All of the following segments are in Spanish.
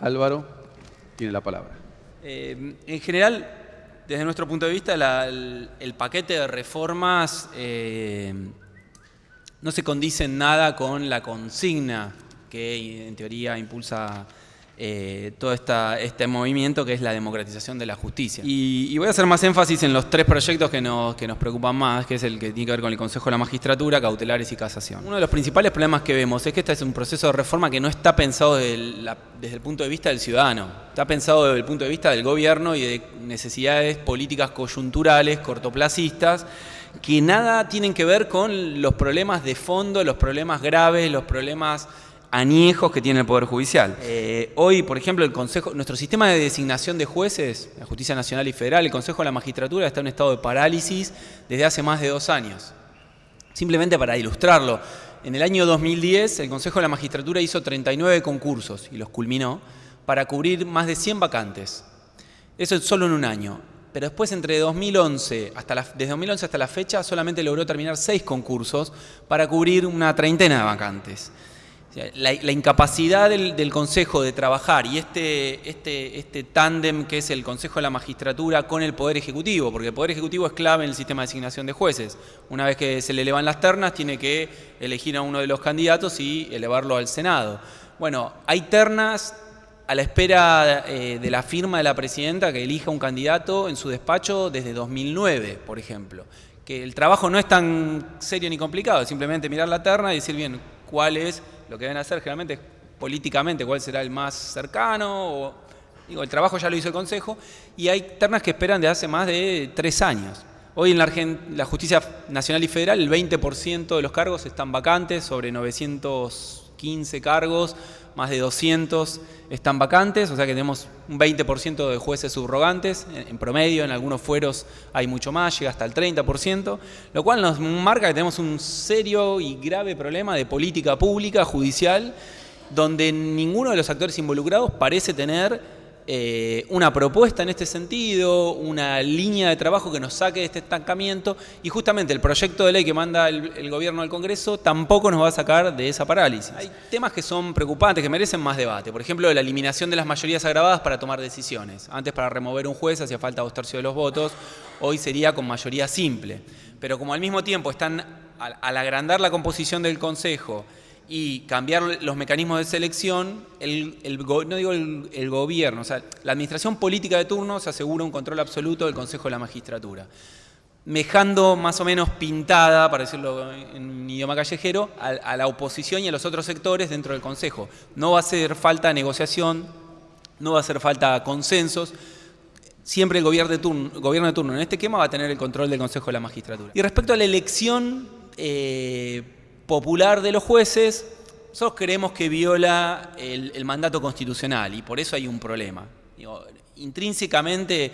Álvaro tiene la palabra. Eh, en general, desde nuestro punto de vista, el, paquete de reformas eh, no se condice en nada con la consigna que en teoría impulsa eh, todo este movimiento que es la democratización de la justicia. Y, voy a hacer más énfasis en los tres proyectos que nos, que nos preocupan más, que es el que tiene que ver con el Consejo de la Magistratura, cautelares y casación. Uno de los principales problemas que vemos es que este es un proceso de reforma que no está pensado desde, desde el punto de vista del ciudadano, está pensado desde el punto de vista del gobierno y de necesidades políticas coyunturales, cortoplacistas, que nada tienen que ver con los problemas de fondo, los problemas graves, los problemas añejos que tiene el Poder Judicial. Eh, hoy, por ejemplo, el Consejo, nuestro sistema de designación de jueces, la Justicia Nacional y Federal, el Consejo de la Magistratura está en un estado de parálisis desde hace más de dos años. Simplemente para ilustrarlo, en el año 2010 el Consejo de la Magistratura hizo 39 concursos y los culminó para cubrir más de 100 vacantes. Eso es solo en un año. Pero después, entre 2011 hasta la, desde 2011 hasta la fecha, solamente logró terminar seis concursos para cubrir una treintena de vacantes. La, incapacidad del, Consejo de trabajar y este, este, este tándem que es el Consejo de la Magistratura con el Poder Ejecutivo, porque el Poder Ejecutivo es clave en el sistema de asignación de jueces. Una vez que se le elevan las ternas, tiene que elegir a uno de los candidatos y elevarlo al Senado. Bueno, hay ternas a la espera eh, de la firma de la presidenta que elija un candidato en su despacho desde 2009, por ejemplo. Que el trabajo no es tan serio ni complicado, simplemente mirar la terna y decir, bien, cuál es lo que deben hacer generalmente es políticamente cuál será el más cercano, o, digo, el trabajo ya lo hizo el Consejo, y hay ternas que esperan de hace más de tres años. Hoy en la, la Justicia Nacional y Federal el 20% de los cargos están vacantes, sobre 915 cargos, más de 200 están vacantes, o sea que tenemos un 20% de jueces subrogantes, en, promedio en algunos fueros hay mucho más, llega hasta el 30%, lo cual nos marca que tenemos un serio y grave problema de política pública, judicial, donde ninguno de los actores involucrados parece tener eh, una propuesta en este sentido, una línea de trabajo que nos saque de este estancamiento y justamente el proyecto de ley que manda el, gobierno al Congreso tampoco nos va a sacar de esa parálisis. Hay temas que son preocupantes, que merecen más debate. Por ejemplo, la eliminación de las mayorías agravadas para tomar decisiones. Antes para remover un juez hacía falta dos tercios de los votos, hoy sería con mayoría simple. Pero como al mismo tiempo están, al agrandar la composición del Consejo, y cambiar los mecanismos de selección, el, no digo el, gobierno, o sea, la administración política de turno se asegura un control absoluto del Consejo de la Magistratura. Mejando más o menos pintada, para decirlo en un idioma callejero, a, la oposición y a los otros sectores dentro del Consejo. No va a hacer falta negociación, no va a hacer falta consensos, siempre el gobierno de turno, gobierno de turno en este esquema va a tener el control del Consejo de la Magistratura. Y respecto a la elección... Eh, popular de los jueces, nosotros creemos que viola el, mandato constitucional y por eso hay un problema. intrínsecamente,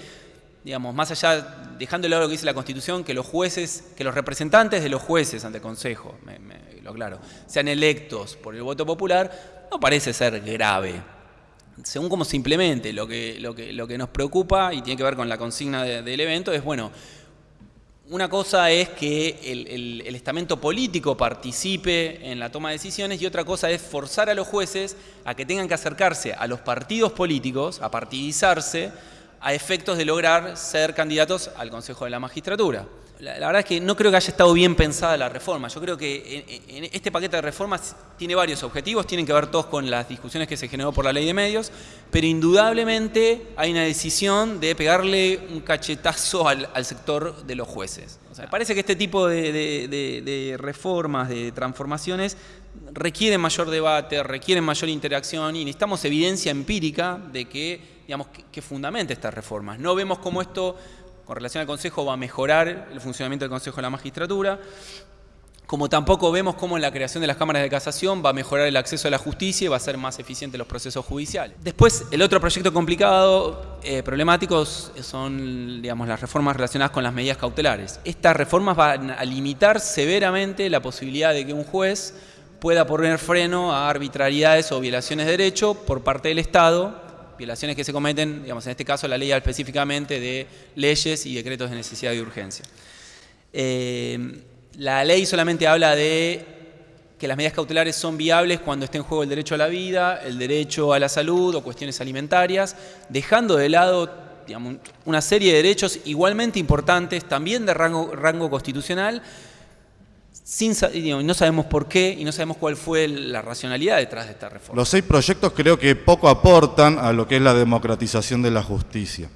digamos, más allá, dejando de lado lo que dice la Constitución, que los jueces, que los representantes de los jueces ante el Consejo, lo claro, sean electos por el voto popular, no parece ser grave. Según cómo se implemente, lo que, lo que, lo que nos preocupa y tiene que ver con la consigna del evento es, bueno, una cosa es que el, estamento político participe en la toma de decisiones y otra cosa es forzar a los jueces a que tengan que acercarse a los partidos políticos, a partidizarse, a efectos de lograr ser candidatos al Consejo de la Magistratura. La, verdad es que no creo que haya estado bien pensada la reforma. Yo creo que este paquete de reformas tiene varios objetivos, tienen que ver todos con las discusiones que se generó por la ley de medios, pero indudablemente hay una decisión de pegarle un cachetazo al, sector de los jueces. parece que este tipo de, reformas, de transformaciones, requieren mayor debate, requieren mayor interacción y necesitamos evidencia empírica de que, digamos, que, que estas reformas. No vemos cómo esto con relación al Consejo va a mejorar el funcionamiento del Consejo de la Magistratura, como tampoco vemos cómo en la creación de las cámaras de casación va a mejorar el acceso a la justicia y va a ser más eficiente los procesos judiciales. Después, el otro proyecto complicado, eh, problemáticos, son digamos, las reformas relacionadas con las medidas cautelares. Estas reformas van a limitar severamente la posibilidad de que un juez pueda poner freno a arbitrariedades o violaciones de derecho por parte del Estado violaciones que se cometen, digamos, en este caso la ley específicamente de leyes y decretos de necesidad y urgencia. Eh, la ley solamente habla de que las medidas cautelares son viables cuando esté en juego el derecho a la vida, el derecho a la salud o cuestiones alimentarias, dejando de lado una serie de derechos igualmente importantes, también de rango, rango constitucional, sin, no sabemos por qué y no sabemos cuál fue la racionalidad detrás de esta reforma. Los seis proyectos creo que poco aportan a lo que es la democratización de la justicia.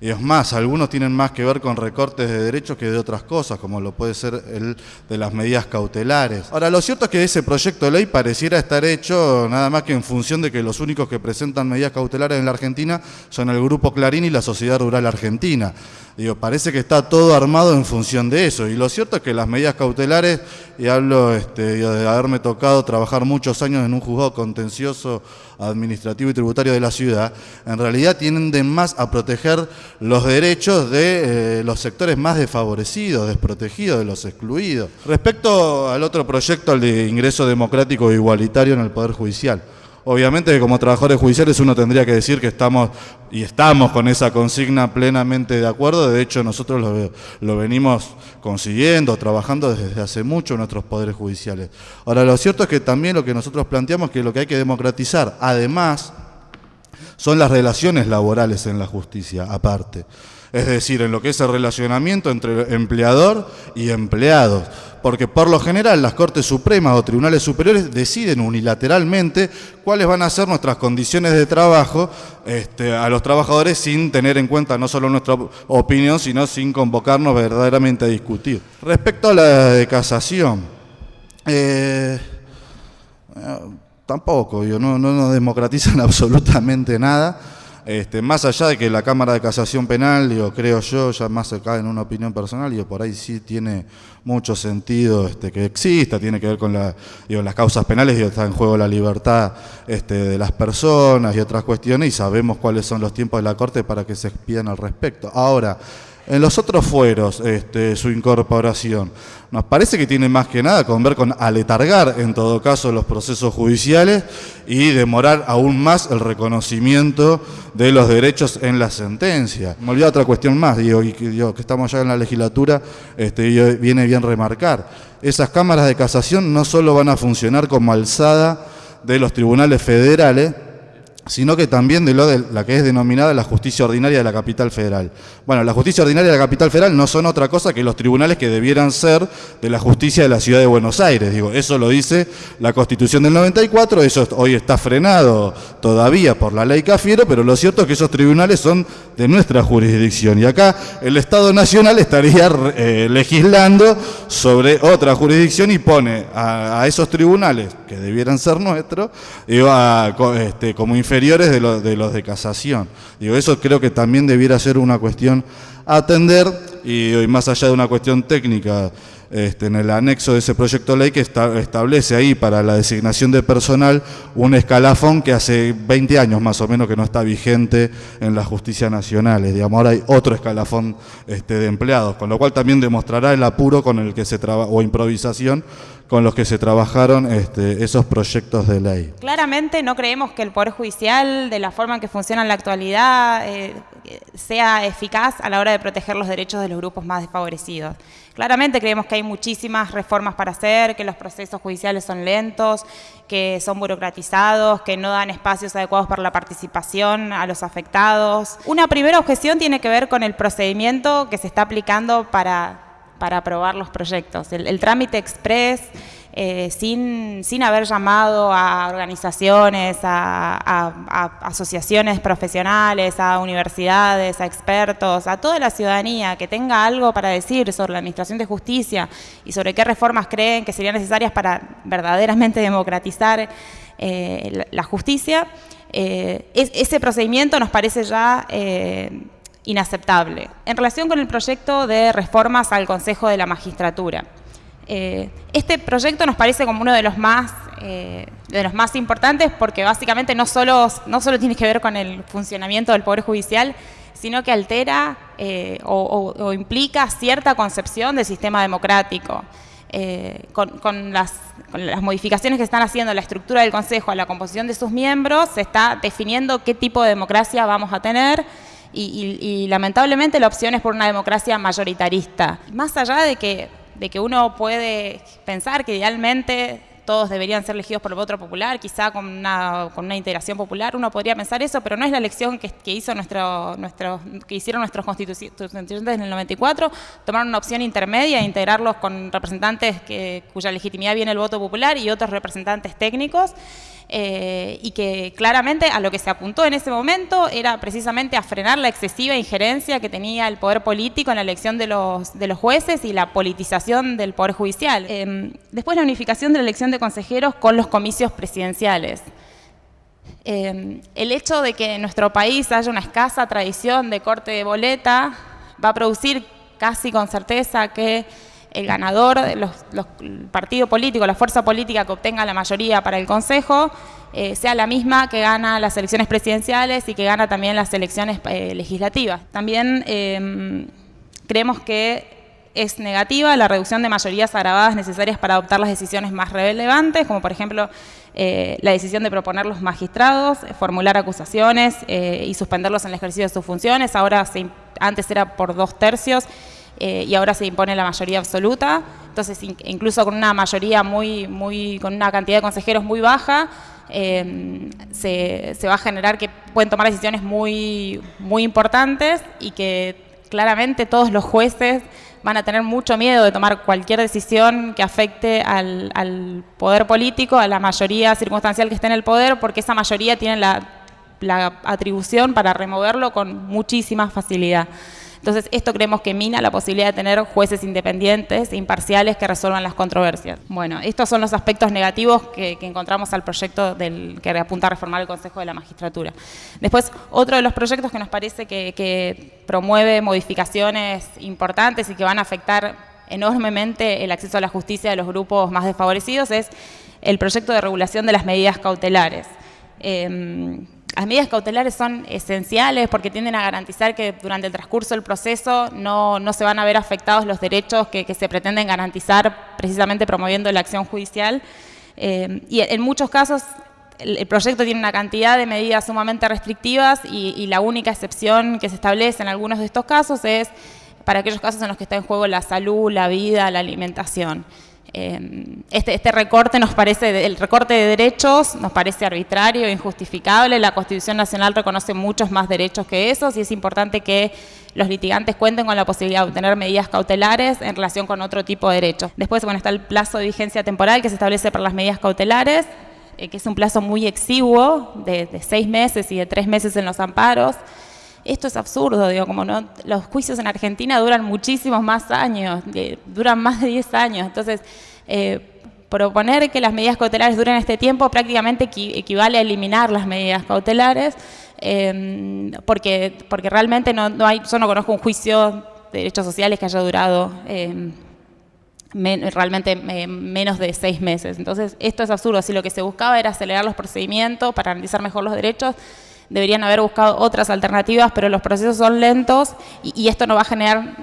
Y es más, algunos tienen más que ver con recortes de derechos que de otras cosas, como lo puede ser el de las medidas cautelares. Ahora, lo cierto es que ese proyecto de ley pareciera estar hecho nada más que en función de que los únicos que presentan medidas cautelares en la Argentina son el Grupo Clarín y la Sociedad Rural Argentina. Digo, parece que está todo armado en función de eso. Y lo cierto es que las medidas cautelares, y hablo este, de haberme tocado trabajar muchos años en un juzgado contencioso administrativo y tributario de la ciudad, en realidad tienden más a proteger los derechos de eh, los sectores más desfavorecidos, desprotegidos, de los excluidos. Respecto al otro proyecto, al de ingreso democrático e igualitario en el Poder Judicial. Obviamente como trabajadores judiciales uno tendría que decir que estamos y estamos con esa consigna plenamente de acuerdo, de hecho nosotros lo, venimos consiguiendo, trabajando desde hace mucho en nuestros poderes judiciales. Ahora lo cierto es que también lo que nosotros planteamos que lo que hay que democratizar, además, son las relaciones laborales en la justicia, aparte es decir, en lo que es el relacionamiento entre empleador y empleados, porque por lo general las Cortes Supremas o Tribunales Superiores deciden unilateralmente cuáles van a ser nuestras condiciones de trabajo este, a los trabajadores sin tener en cuenta no solo nuestra opinión, sino sin convocarnos verdaderamente a discutir. Respecto a la de casación, eh, eh, tampoco, no, no nos democratizan absolutamente nada. Este, más allá de que la Cámara de Casación Penal, digo, creo yo, ya más acá en una opinión personal, digo, por ahí sí tiene mucho sentido este, que exista, tiene que ver con las causas penales, digo, está en juego la libertad este, de las personas y otras cuestiones, y sabemos cuáles son los tiempos de la Corte para que se expidan al respecto. Ahora, en los otros fueros, este, su incorporación, nos parece que tiene más que nada con ver con aletargar, en todo caso, los procesos judiciales y demorar aún más el reconocimiento de los derechos en la sentencia. Me olvidé otra cuestión más, digo, y que, que estamos ya en la legislatura, este, viene bien remarcar. Esas cámaras de casación no solo van a funcionar como alzada de los tribunales federales, sino que también de lo de la que es denominada la justicia ordinaria de la capital federal. Bueno, la justicia ordinaria de la capital federal no son otra cosa que los tribunales que debieran ser de la justicia de la ciudad de Buenos Aires. Digo, eso lo dice la Constitución del 94, eso hoy está frenado todavía por la ley Cafiero, pero lo cierto es que esos tribunales son de nuestra jurisdicción. Y acá el Estado Nacional estaría eh, legislando sobre otra jurisdicción y pone a, esos tribunales, que debieran ser nuestros, este, como inferiores inferiores de, los de casación. Digo, eso creo que también debiera ser una cuestión a atender y, más allá de una cuestión técnica, este, en el anexo de ese proyecto de ley que establece ahí para la designación de personal un escalafón que hace 20 años más o menos que no está vigente en la justicia nacional. Ahora hay otro escalafón este, de empleados, con lo cual también demostrará el apuro con el que se trabaja, o improvisación con los que se trabajaron este, esos proyectos de ley. Claramente no creemos que el Poder Judicial, de la forma en que funciona en la actualidad, eh, sea eficaz a la hora de proteger los derechos de los grupos más desfavorecidos. Claramente creemos que hay muchísimas reformas para hacer, que los procesos judiciales son lentos, que son burocratizados, que no dan espacios adecuados para la participación a los afectados. Una primera objeción tiene que ver con el procedimiento que se está aplicando para para aprobar los proyectos. El, trámite express, eh, sin, sin, haber llamado a organizaciones, a, asociaciones profesionales, a universidades, a expertos, a toda la ciudadanía que tenga algo para decir sobre la Administración de Justicia y sobre qué reformas creen que serían necesarias para verdaderamente democratizar eh, la, justicia, eh, ese procedimiento nos parece ya inaceptable. En relación con el proyecto de reformas al Consejo de la Magistratura, eh, este proyecto nos parece como uno de los más eh, de los más importantes porque básicamente no solo, no solo tiene que ver con el funcionamiento del Poder Judicial, sino que altera eh, o, implica cierta concepción del sistema democrático. con, las, con, las, modificaciones que están haciendo la estructura del Consejo, a la composición de sus miembros, se está definiendo qué tipo de democracia vamos a tener y, lamentablemente la opción es por una democracia mayor Más allá de que, de que uno puede pensar que idealmente todos deberían ser elegidos por el voto popular, quizá con una, con una integración popular, uno podría pensar eso, pero no es la elección que, hizo nuestro, nuestro, que hicieron nuestros constituyentes en el 94, tomaron una opción intermedia e integrarlos con representantes que, cuya legitimidad viene el voto popular y otros representantes técnicos. Eh, y que claramente a lo que se apuntó en ese momento era precisamente a frenar la excesiva injerencia que tenía el poder político en la elección de los, de los jueces y la politización del poder judicial. Em, después la unificación de la elección de consejeros con los comicios presidenciales. Em, el hecho de que en nuestro país haya una escasa tradición de corte de boleta va a producir casi con certeza que el ganador, los, el partido político, la fuerza política que obtenga la mayoría para el Consejo, eh, sea la misma que gana las elecciones presidenciales y que gana también las elecciones eh, legislativas. También em, creemos que es negativa la reducción de mayorías agravadas necesarias para adoptar las decisiones más relevantes, como por ejemplo eh, la decisión de proponer los magistrados, formular acusaciones y suspenderlos en el ejercicio de sus funciones. Ahora, antes era por dos tercios eh, y ahora se impone la mayoría absoluta. Entonces, incluso con una mayoría muy, muy, con una cantidad de consejeros muy baja, em, se, va a generar que pueden tomar decisiones muy, muy importantes y que claramente todos los jueces van a tener mucho miedo de tomar cualquier decisión que afecte al, poder político, a la mayoría circunstancial que esté en el poder, porque esa mayoría tiene la atribución para removerlo con muchísima facilidad. Entonces, esto creemos que mina la posibilidad de tener jueces independientes e imparciales que resuelvan las controversias. Bueno, estos son los aspectos negativos que, encontramos al proyecto del, que apunta a reformar el Consejo de la Magistratura. Después, otro de los proyectos que nos parece que, promueve modificaciones importantes y que van a afectar enormemente el acceso a la justicia de los grupos más desfavorecidos es el proyecto de regulación de las medidas cautelares. Em, las medidas cautelares son esenciales porque tienden a garantizar que durante el transcurso del proceso no, se van a ver afectados los derechos que, se pretenden garantizar precisamente promoviendo la acción judicial. Eh, y en muchos casos el, proyecto tiene una cantidad de medidas sumamente restrictivas y, la única excepción que se establece en algunos de estos casos es para aquellos casos en los que está en juego la salud, la vida, la alimentación. Em, este, este, recorte nos parece, el recorte de derechos nos parece arbitrario, injustificable. La Constitución Nacional reconoce muchos más derechos que esos y es importante que los litigantes cuenten con la posibilidad de obtener medidas cautelares en relación con otro tipo de derechos. Después, bueno, está el plazo de vigencia temporal que se establece para las medidas cautelares, eh, que es un plazo muy exiguo, de, de seis meses y de tres meses en los amparos esto es absurdo, digo, como no, los juicios en Argentina duran muchísimos más años, duran más de 10 años, entonces eh, proponer que las medidas cautelares duren este tiempo prácticamente equivale a eliminar las medidas cautelares, em, porque, porque realmente no, hay, yo no conozco un juicio de derechos sociales que haya durado em, realmente menos de seis meses. Entonces, esto es absurdo. Si lo que se buscaba era acelerar los procedimientos para garantizar mejor los derechos, deberían haber buscado otras alternativas, pero los procesos son lentos y, esto no va a generar,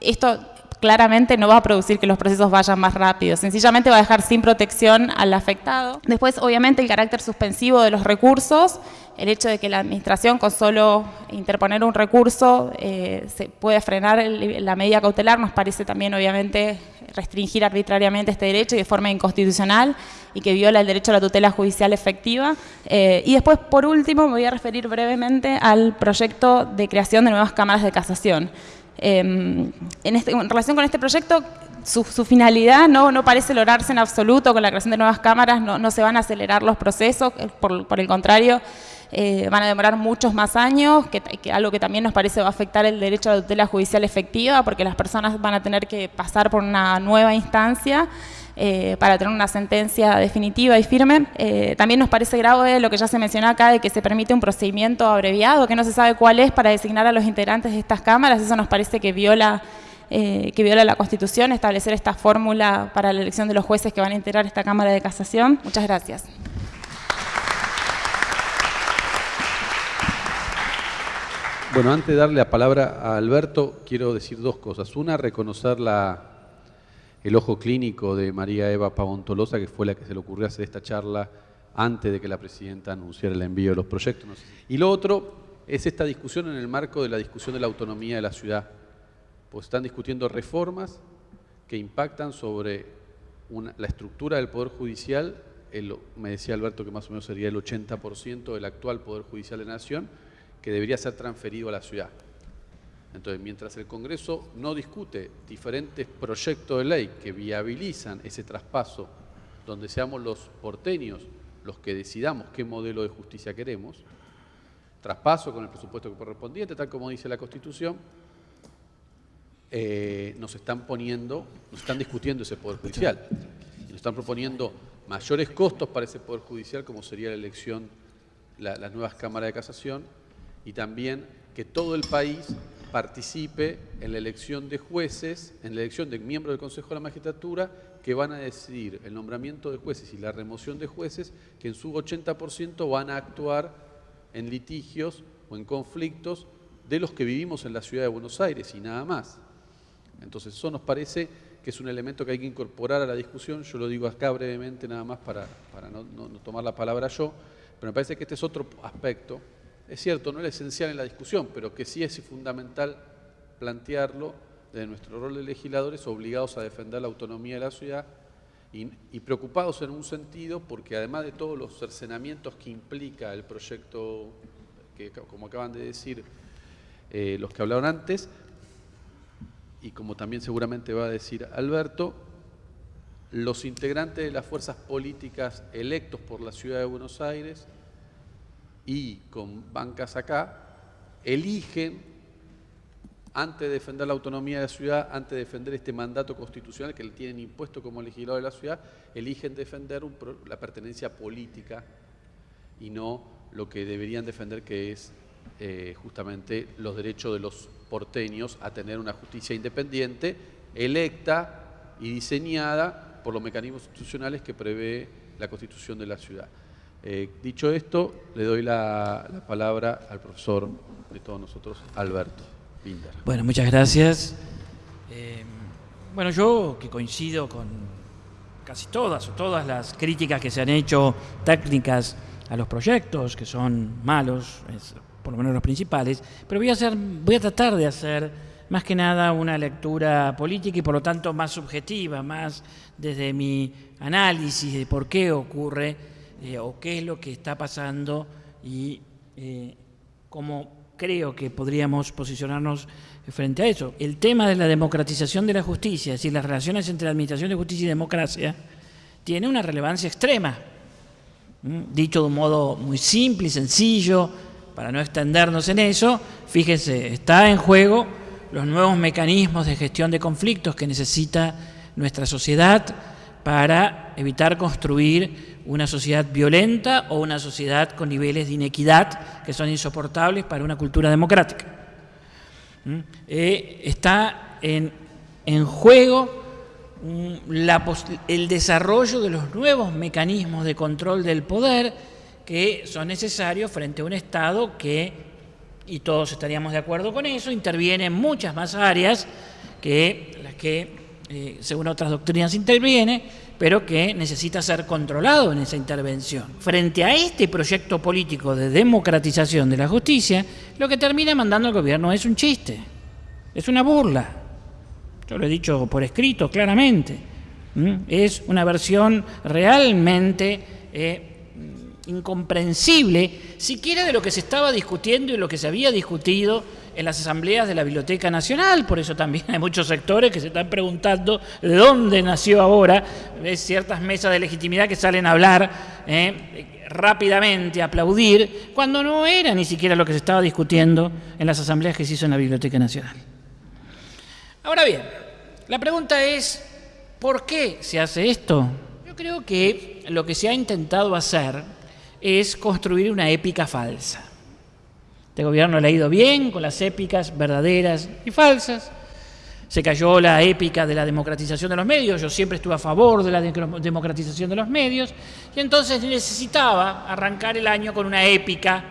esto claramente no va a producir que los procesos vayan más rápido, sencillamente va a dejar sin protección al afectado. Después, obviamente, el carácter suspensivo de los recursos, el hecho de que la administración con solo interponer un recurso eh, se puede frenar la medida cautelar, nos parece también, obviamente, restringir arbitrariamente este derecho y de forma inconstitucional y que viola el derecho a la tutela judicial efectiva. Eh, y después, por último, me voy a referir brevemente al proyecto de creación de nuevas cámaras de casación. Em, en, este, en, relación con este proyecto, su, finalidad no, parece lograrse en absoluto con la creación de nuevas cámaras, no, se van a acelerar los procesos, por, por el contrario, eh, van a demorar muchos más años, que, algo que también nos parece va a afectar el derecho a la tutela judicial efectiva, porque las personas van a tener que pasar por una nueva instancia eh, para tener una sentencia definitiva y firme. Eh, también nos parece grave lo que ya se mencionó acá, de que se permite un procedimiento abreviado, que no se sabe cuál es, para designar a los integrantes de estas cámaras, eso nos parece que viola que viola la Constitución, establecer esta fórmula para la elección de los jueces que van a integrar esta Cámara de Casación. Muchas gracias. Bueno, antes de darle la palabra a Alberto, quiero decir dos cosas. Una, reconocer la, el ojo clínico de María Eva Pavontolosa, que fue la que se le ocurrió hacer esta charla antes de que la presidenta anunciara el envío de los proyectos. Y lo otro es esta discusión en el marco de la discusión de la autonomía de la ciudad. Pues están discutiendo reformas que impactan sobre la estructura del Poder Judicial, me decía Alberto que más o menos sería el 80% del actual Poder Judicial de la Nación, que debería ser transferido a la ciudad. Entonces, mientras el Congreso no discute diferentes proyectos de ley que viabilizan ese traspaso, donde seamos los porteños los que decidamos qué modelo de justicia queremos, traspaso con el presupuesto correspondiente, tal como dice la Constitución, eh, nos están poniendo, nos están discutiendo ese Poder Judicial. Y nos están proponiendo mayores costos para ese Poder Judicial, como sería la elección, las nuevas cámaras de casación, y también que todo el país participe en la elección de jueces, en la elección de miembros del Consejo de la Magistratura, que van a decidir el nombramiento de jueces y la remoción de jueces, que en su 80% van a actuar en litigios o en conflictos de los que vivimos en la ciudad de Buenos Aires y nada más. Entonces eso nos parece que es un elemento que hay que incorporar a la discusión, yo lo digo acá brevemente nada más para, no, no tomar la palabra yo, pero me parece que este es otro aspecto, es cierto, no es esencial en la discusión, pero que sí es fundamental plantearlo desde nuestro rol de legisladores obligados a defender la autonomía de la ciudad y, preocupados en un sentido porque además de todos los cercenamientos que implica el proyecto, que como acaban de decir eh, los que hablaron antes, y como también seguramente va a decir Alberto, los integrantes de las fuerzas políticas electos por la ciudad de Buenos Aires y con bancas acá, eligen antes de defender la autonomía de la ciudad, antes de defender este mandato constitucional que le tienen impuesto como legislador de la ciudad, eligen defender la pertenencia política y no lo que deberían defender que es eh, justamente los derechos de los porteños a tener una justicia independiente, electa y diseñada por los mecanismos institucionales que prevé la constitución de la ciudad. Eh, dicho esto, le doy la, la palabra al profesor de todos nosotros, Alberto. Bueno, muchas gracias. Eh, bueno, yo que coincido con casi todas o todas las críticas que se han hecho técnicas a los proyectos, que son malos, por lo menos los principales, pero voy a, hacer, voy a tratar de hacer más que nada una lectura política y por lo tanto más subjetiva, más desde mi análisis de por qué ocurre eh, o qué es lo que está pasando y eh, cómo creo que podríamos posicionarnos frente a eso. El tema de la democratización de la justicia, es decir, las relaciones entre administración de justicia y democracia, tiene una relevancia extrema. Dicho de un modo muy simple y sencillo, para no extendernos en eso, fíjense, está en juego los nuevos mecanismos de gestión de conflictos que necesita nuestra sociedad para evitar construir una sociedad violenta o una sociedad con niveles de inequidad que son insoportables para una cultura democrática. ¿Mm? Eh, está en, juego el desarrollo de los nuevos mecanismos de control del poder que son necesarios frente a un Estado que, y todos estaríamos de acuerdo con eso, interviene en muchas más áreas que las que, eh, según otras doctrinas, interviene, pero que necesita ser controlado en esa intervención. Frente a este proyecto político de democratización de la justicia, lo que termina mandando al gobierno es un chiste, es una burla. Yo lo he dicho por escrito claramente. Es una versión realmente eh, incomprensible, siquiera de lo que se estaba discutiendo y lo que se había discutido en las asambleas de la Biblioteca Nacional, por eso también hay muchos sectores que se están preguntando de dónde nació ahora ciertas mesas de legitimidad que salen a hablar eh, rápidamente, a aplaudir, cuando no era ni siquiera lo que se estaba discutiendo en las asambleas que se hizo en la Biblioteca Nacional. Ahora bien, la pregunta es, ¿por qué se hace esto? Yo creo que lo que se ha intentado hacer es construir una épica falsa. Este gobierno le ha ido bien con las épicas verdaderas y falsas. Se cayó la épica de la democratización de los medios, yo siempre estuve a favor de la democratización de los medios, y entonces necesitaba arrancar el año con una épica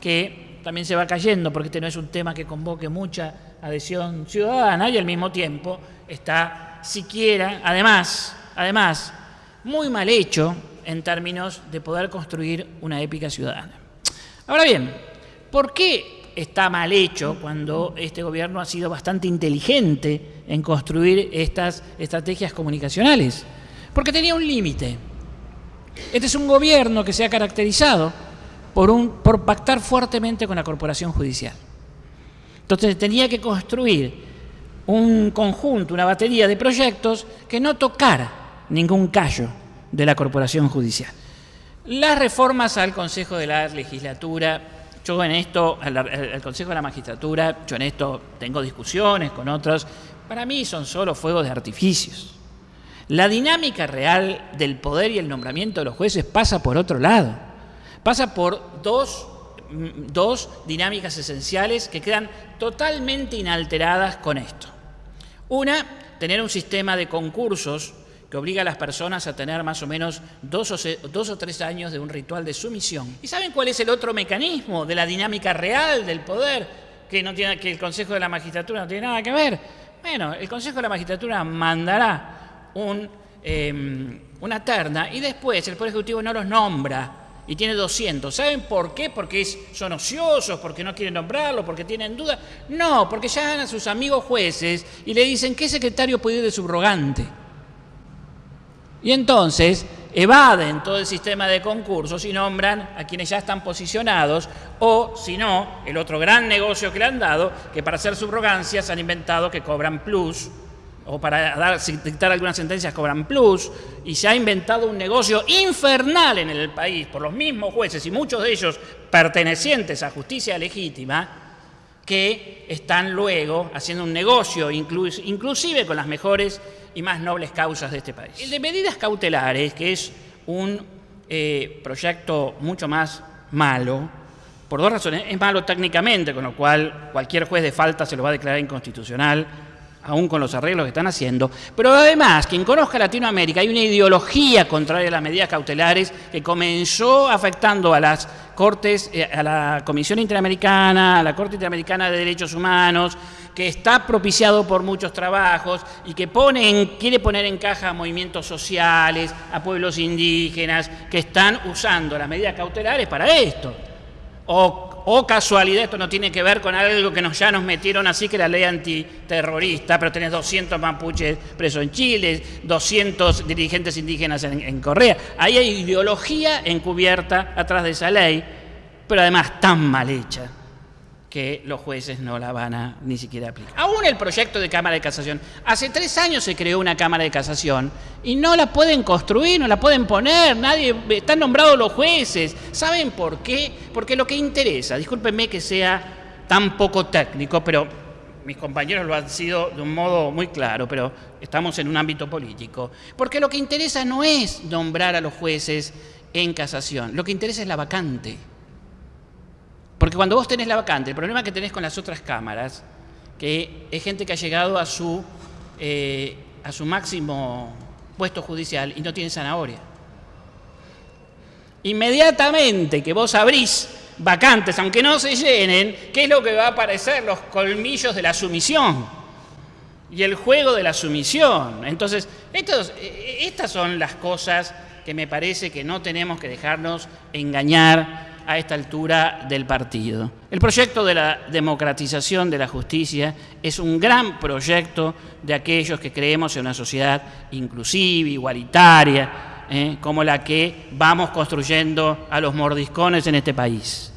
que también se va cayendo, porque este no es un tema que convoque mucha adhesión ciudadana y al mismo tiempo está siquiera, además, además, muy mal hecho en términos de poder construir una épica ciudadana. Ahora bien, ¿Por qué está mal hecho cuando este gobierno ha sido bastante inteligente en construir estas estrategias comunicacionales? porque tenía un límite. Este es un gobierno que se ha caracterizado por, pactar fuertemente con la corporación judicial. Entonces tenía que construir un conjunto, una batería de proyectos que no tocara ningún callo de la corporación judicial. Las reformas al Consejo de la Legislatura, yo en esto, al, Consejo de la Magistratura, yo en esto tengo discusiones con otros, para mí son solo fuegos de artificios. La dinámica real del poder y el nombramiento de los jueces pasa por otro lado. Pasa por dos, mm, dos dinámicas esenciales que quedan totalmente inalteradas con esto. Una, tener un sistema de concursos que obliga a las personas a tener más o menos dos o, tres años de un ritual de sumisión. ¿Y saben cuál es el otro mecanismo de la dinámica real del poder que, no tiene, que el Consejo de la Magistratura no tiene nada que ver? Bueno, el Consejo de la Magistratura mandará un, em, una terna y después el Poder Ejecutivo no los nombra y tiene 200. ¿Saben por qué? Porque son ociosos, porque no quieren nombrarlo, porque tienen dudas. No, porque llaman a sus amigos jueces y le dicen, ¿qué secretario puede ir de subrogante? Y entonces evaden todo el sistema de concursos y nombran a quienes ya están posicionados o, si no, el otro gran negocio que le han dado, que para hacer subrogancias han inventado que cobran plus o para dar, dictar algunas sentencias cobran plus, y se ha inventado un negocio infernal en el país por los mismos jueces y muchos de ellos pertenecientes a justicia legítima, que están luego haciendo un negocio inclusive con las mejores y más nobles causas de este país. El de medidas cautelares, que es un eh, proyecto mucho más malo, por dos razones. Es malo técnicamente, con lo cual cualquier juez de falta se lo va a declarar inconstitucional, aún con los arreglos que están haciendo. Pero además, quien conozca Latinoamérica, hay una ideología contraria a las medidas cautelares que comenzó afectando a las Cortes, eh, a la Comisión Interamericana, a la Corte Interamericana de Derechos Humanos, que está propiciado por muchos trabajos y que pone quiere poner en caja a movimientos sociales, a pueblos indígenas, que están usando las medidas cautelares para esto. O, casualidad, esto no tiene que ver con algo que nos, ya nos metieron así que la ley antiterrorista, pero tenés 200 mapuches presos en Chile, 200 dirigentes indígenas en, en Correa. Ahí hay ideología encubierta atrás de esa ley, pero además tan mal hecha que los jueces no la van a ni siquiera aplicar. Aún el proyecto de Cámara de Casación. Hace tres años se creó una Cámara de Casación y no la pueden construir, no la pueden poner, nadie, están nombrados los jueces. ¿Saben por qué? Porque lo que interesa, discúlpenme que sea tan poco técnico, pero mis compañeros lo han sido de un modo muy claro, pero estamos en un ámbito político. Porque lo que interesa no es nombrar a los jueces en casación, lo que interesa es la vacante. Porque cuando vos tenés la vacante, el problema que tenés con las otras cámaras, que es gente que ha llegado a su, eh, a su máximo puesto judicial y no tiene zanahoria. Inmediatamente que vos abrís vacantes, aunque no se llenen, ¿qué es lo que va a aparecer? Los colmillos de la sumisión y el juego de la sumisión. Entonces, estos, eh, estas son las cosas que me parece que no tenemos que dejarnos engañar a esta altura del partido. El proyecto de la democratización de la justicia es un gran proyecto de aquellos que creemos en una sociedad inclusiva, igualitaria, ¿eh? como la que vamos construyendo a los mordiscones en este país.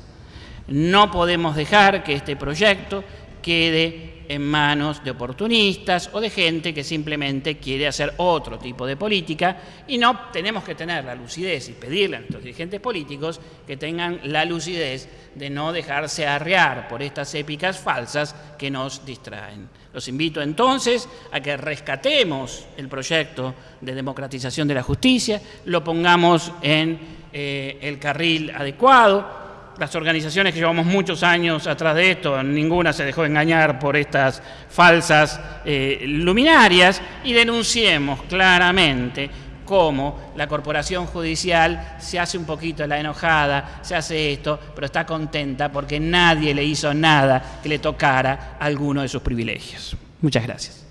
No podemos dejar que este proyecto quede en manos de oportunistas o de gente que simplemente quiere hacer otro tipo de política y no tenemos que tener la lucidez y pedirle a nuestros dirigentes políticos que tengan la lucidez de no dejarse arrear por estas épicas falsas que nos distraen. Los invito entonces a que rescatemos el proyecto de democratización de la justicia, lo pongamos en eh, el carril adecuado, las organizaciones que llevamos muchos años atrás de esto, ninguna se dejó engañar por estas falsas eh, luminarias y denunciemos claramente cómo la corporación judicial se hace un poquito la enojada, se hace esto, pero está contenta porque nadie le hizo nada que le tocara alguno de sus privilegios. Muchas gracias.